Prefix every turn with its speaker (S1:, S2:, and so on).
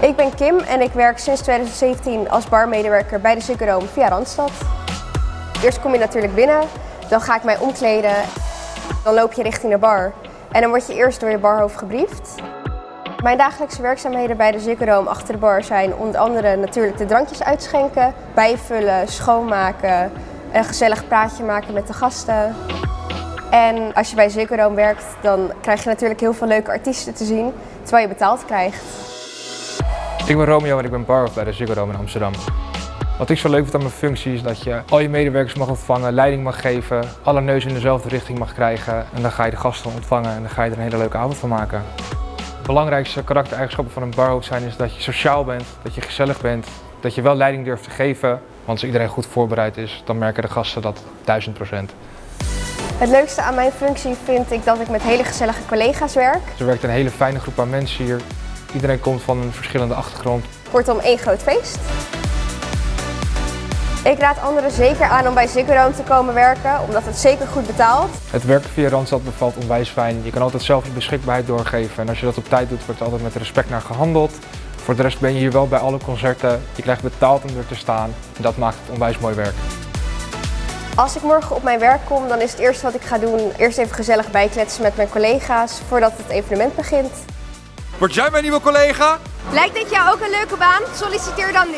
S1: Ik ben Kim en ik werk sinds 2017 als barmedewerker bij de Ziggo via Randstad. Eerst kom je natuurlijk binnen, dan ga ik mij omkleden. Dan loop je richting de bar en dan word je eerst door je barhoofd gebriefd. Mijn dagelijkse werkzaamheden bij de Dome achter de bar zijn onder andere natuurlijk de drankjes uitschenken, bijvullen, schoonmaken, een gezellig praatje maken met de gasten. En als je bij Dome werkt, dan krijg je natuurlijk heel veel leuke artiesten te zien, terwijl je betaald krijgt.
S2: Ik ben Romeo en ik ben barhoofd bij de Ziggo Dome in Amsterdam. Wat ik zo leuk vind aan mijn functie is dat je al je medewerkers mag ontvangen, leiding mag geven, alle neus in dezelfde richting mag krijgen en dan ga je de gasten ontvangen en dan ga je er een hele leuke avond van maken. De belangrijkste karaktereigenschappen van een barhoofd zijn is dat je sociaal bent, dat je gezellig bent, dat je wel leiding durft te geven. Want als iedereen goed voorbereid is, dan merken de gasten dat 1000 procent.
S1: Het leukste aan mijn functie vind ik dat ik met hele gezellige collega's werk.
S2: Er werkt een hele fijne groep aan mensen hier. Iedereen komt van een verschillende achtergrond.
S1: Kortom, één groot feest. Ik raad anderen zeker aan om bij Ziggo Dome te komen werken, omdat het zeker goed betaalt.
S2: Het werken via Randstad bevalt onwijs fijn. Je kan altijd zelf je beschikbaarheid doorgeven en als je dat op tijd doet, wordt er altijd met respect naar gehandeld. Voor de rest ben je hier wel bij alle concerten. Je krijgt betaald om er te staan en dat maakt het onwijs mooi werk.
S1: Als ik morgen op mijn werk kom, dan is het eerste wat ik ga doen eerst even gezellig bijkletsen met mijn collega's voordat het evenement begint.
S3: Word jij mijn nieuwe collega?
S4: Lijkt dit jou ook een leuke baan? Solliciteer dan nu.